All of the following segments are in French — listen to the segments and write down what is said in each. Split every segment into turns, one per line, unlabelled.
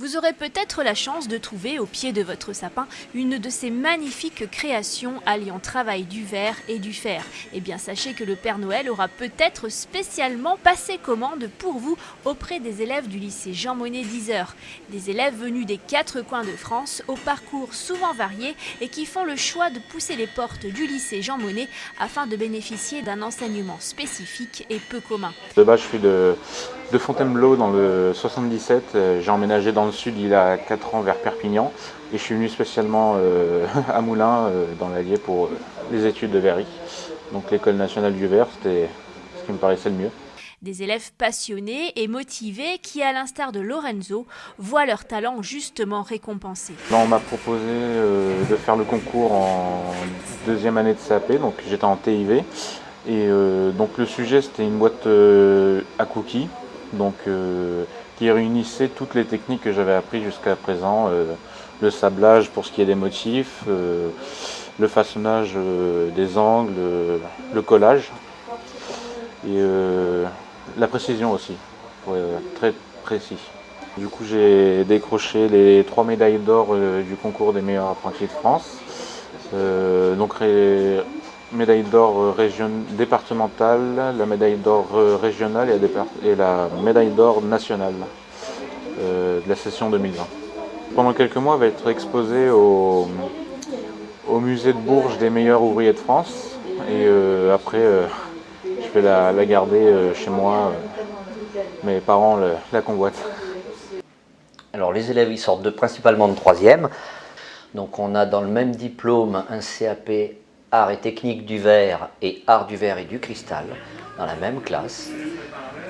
Vous aurez peut-être la chance de trouver au pied de votre sapin une de ces magnifiques créations alliant travail du verre et du fer. Eh bien sachez que le Père Noël aura peut-être spécialement passé commande pour vous auprès des élèves du lycée Jean Monnet 10 heures. Des élèves venus des quatre coins de France au parcours souvent varié et qui font le choix de pousser les portes du lycée Jean Monnet afin de bénéficier d'un enseignement spécifique et peu commun.
Je de, de Fontainebleau dans le 77, j'ai emménagé dans le sud il y a 4 ans vers Perpignan et je suis venu spécialement euh, à Moulins euh, dans l'Allier pour euh, les études de verrerie. Donc l'école nationale du verre, c'était ce qui me paraissait le mieux.
Des élèves passionnés et motivés qui, à l'instar de Lorenzo, voient leur talent justement récompensé.
on m'a proposé de faire le concours en deuxième année de CAP, donc j'étais en TIV. Et donc le sujet c'était une boîte à cookies, donc qui réunissait toutes les techniques que j'avais apprises jusqu'à présent. Euh, le sablage pour ce qui est des motifs, euh, le façonnage euh, des angles, le collage et la précision aussi, très précis. Du coup j'ai décroché les trois médailles d'or du concours des meilleurs apprentis de France. donc médaille d'or euh, départementale, la médaille d'or euh, régionale et la médaille d'or nationale euh, de la session 2020. Pendant quelques mois, elle va être exposée au, musée de Bourges des meilleurs ouvriers de France. Et après, je vais la, garder chez moi. mes parents la, convoitent.
Alors les élèves, ils sortent de, principalement de troisième. Donc on a dans le même diplôme un CAP art et technique du verre et art du verre et du cristal dans la même classe.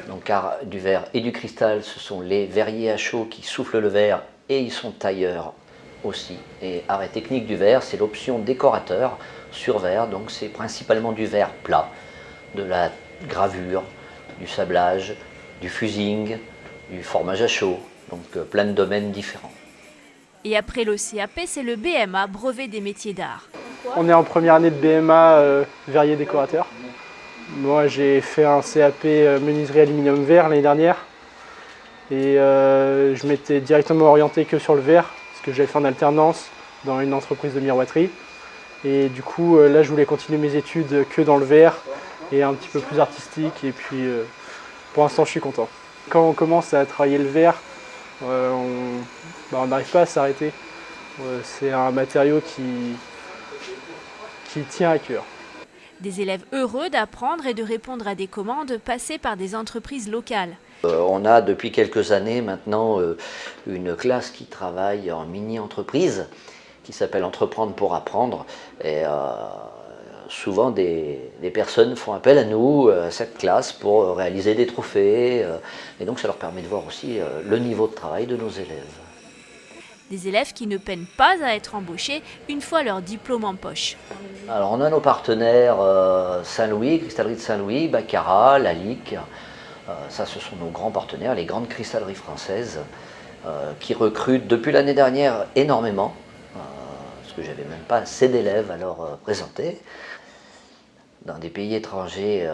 Donc art du verre et du cristal, ce sont les verriers à chaud qui soufflent le verre et ils sont tailleurs aussi. Et art et technique du verre, c'est l'option décorateur sur verre, donc c'est principalement du verre plat, de la gravure, du sablage, du fusing, du formage à chaud, donc euh, plein de domaines différents.
Et après l'OCAP, c'est le BMA, brevet des métiers d'art.
On est en première année de BMA euh, verrier décorateur. Moi j'ai fait un CAP euh, menuiserie aluminium verre l'année dernière et euh, je m'étais directement orienté que sur le verre parce que j'avais fait en alternance dans une entreprise de miroiterie et du coup là je voulais continuer mes études que dans le verre et un petit peu plus artistique et puis pour l'instant je suis content. Quand on commence à travailler le verre, bah, on n'arrive pas à s'arrêter. C'est un matériau qui, qui tient à cœur.
Des élèves heureux d'apprendre et de répondre à des commandes passées par des entreprises locales.
Euh, on a depuis quelques années maintenant euh, une classe qui travaille en mini-entreprise qui s'appelle Entreprendre pour apprendre. Et euh, souvent des, des, personnes font appel à nous, à cette classe, pour réaliser des trophées. et donc ça leur permet de voir aussi le niveau de travail de nos élèves.
Des élèves qui ne peinent pas à être embauchés une fois leur diplôme en poche.
Alors on a nos partenaires euh, Saint-Louis, Cristallerie de Saint-Louis, Baccarat, Lalique. Euh, ça ce sont nos grands partenaires, les grandes cristalleries françaises euh, qui recrutent depuis l'année dernière énormément. parce que j'avais même pas assez d'élèves à leur présenter. Dans des pays étrangers,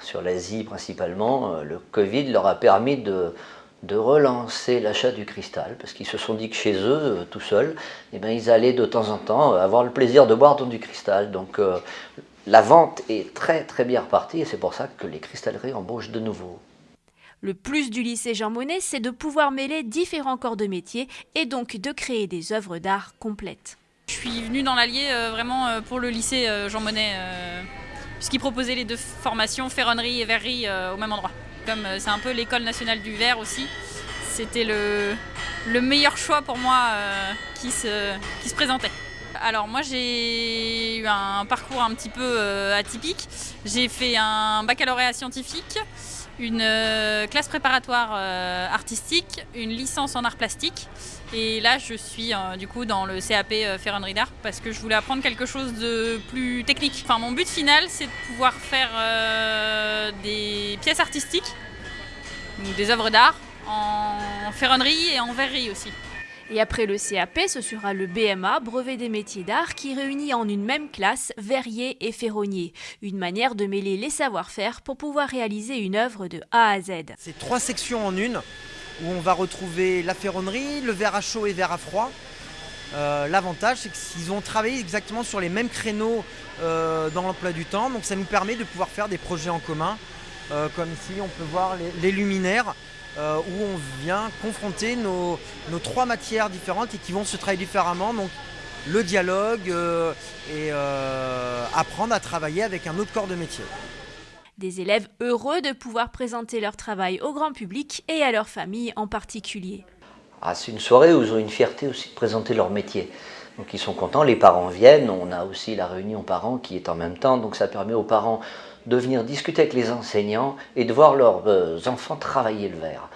sur l'Asie principalement, le Covid leur a permis de de relancer l'achat du cristal, parce qu'ils se sont dit que chez eux, euh, tout seuls, eh ben, ils allaient de temps en temps euh, avoir le plaisir de boire dans du cristal. Donc euh, la vente est très très bien repartie et c'est pour ça que les cristalleries embauchent de nouveau.
Le plus du lycée Jean Monnet, c'est de pouvoir mêler différents corps de métier et donc de créer des œuvres d'art complètes.
Je suis venue dans l'Allier vraiment pour le lycée Jean Monnet, puisqu'il proposait les deux formations, ferronnerie et verrerie, au même endroit comme euh, c'est un peu l'école nationale du verre aussi, c'était le, le, meilleur choix pour moi euh, qui se présentait. Alors moi j'ai eu un parcours un petit peu euh, atypique. J'ai fait un baccalauréat scientifique, une classe préparatoire artistique, une licence en art plastique et là je suis du coup dans le CAP ferronnerie d'art parce que je voulais apprendre quelque chose de plus technique. Enfin mon but final c'est de pouvoir faire des pièces artistiques, des œuvres d'art, en ferronnerie et en verrerie aussi.
Et après le CAP, ce sera le BMA, brevet des métiers d'art, qui réunit en une même classe verrier et ferronnier. Une manière de mêler les savoir-faire pour pouvoir réaliser une œuvre de A à Z.
C'est trois sections en une. où on va retrouver la ferronnerie, le verre à chaud et verre à froid. Euh, l'avantage, c'est qu'ils ont travaillé exactement sur les mêmes créneaux euh, dans l'emploi du temps, donc ça nous permet de pouvoir faire des projets en commun. Euh, comme ici, on peut voir les, luminaires, où on vient confronter nos, trois matières différentes et qui vont se travailler différemment. Donc le dialogue et apprendre à travailler avec un autre corps de métier.
Des élèves heureux de pouvoir présenter leur travail au grand public et à leur famille en particulier.
Ah, c'est une soirée où ils ont une fierté aussi de présenter leur métier. Donc ils sont contents, les parents viennent, on a aussi la réunion parents qui est en même temps, donc ça permet aux parents de venir discuter avec les enseignants et de voir leurs euh, enfants travailler le verre.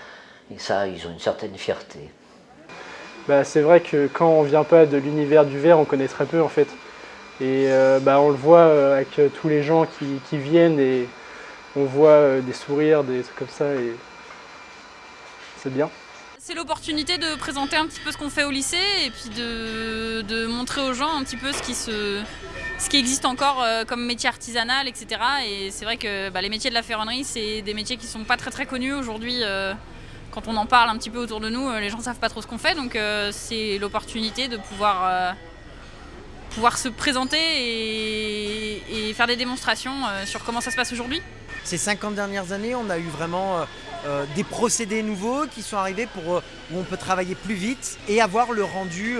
Et ça, ils ont une certaine fierté.
Bah, c'est vrai que quand on ne vient pas de l'univers du verre, on connaît très peu en fait. Et euh, bah, on le voit euh, avec tous les gens qui, qui, viennent et on voit des sourires, des trucs comme ça et c'est bien.
C'est l'opportunité de présenter un petit peu ce qu'on fait au lycée et puis de, montrer aux gens un petit peu ce qui, se, ce qui existe encore euh, comme métier artisanal, etc. Et c'est vrai que bah, les métiers de la ferronnerie, c'est des métiers qui sont pas très très connus aujourd'hui. Euh, quand on en parle un petit peu autour de nous, euh, les gens savent pas trop ce qu'on fait, donc c'est l'opportunité de pouvoir, pouvoir se présenter et, faire des démonstrations sur comment ça se passe aujourd'hui.
Ces 50 dernières années, on a eu vraiment des procédés nouveaux qui sont arrivés pour, où on peut travailler plus vite et avoir le rendu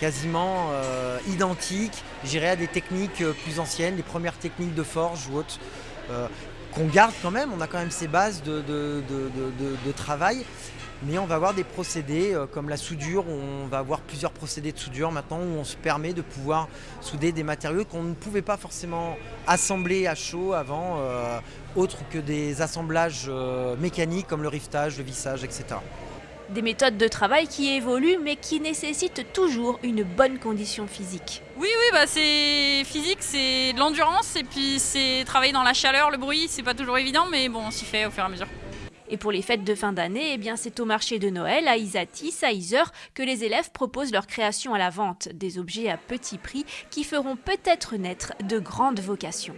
quasiment identique, j'irais à des techniques plus anciennes, les premières techniques de forge ou autres, qu'on garde quand même, on a quand même ces bases de, travail, mais on va avoir des procédés euh, comme la soudure, on va avoir plusieurs procédés de soudure maintenant où on se permet de pouvoir souder des matériaux qu'on ne pouvait pas forcément assembler à chaud avant, euh, autre que des assemblages euh, mécaniques comme le riftage, le vissage, etc.
Des méthodes de travail qui évoluent mais qui nécessitent toujours une bonne condition physique.
Oui, oui, bah c'est physique, c'est de l'endurance et puis c'est travailler dans la chaleur, le bruit, c'est pas toujours évident mais bon, on s'y fait au fur et à mesure.
Et pour les fêtes de fin d'année, eh bien c'est au marché de Noël à Isatis, à Isère, que les élèves proposent leur création à la vente, des objets à petit prix qui feront peut-être naître de grandes vocations.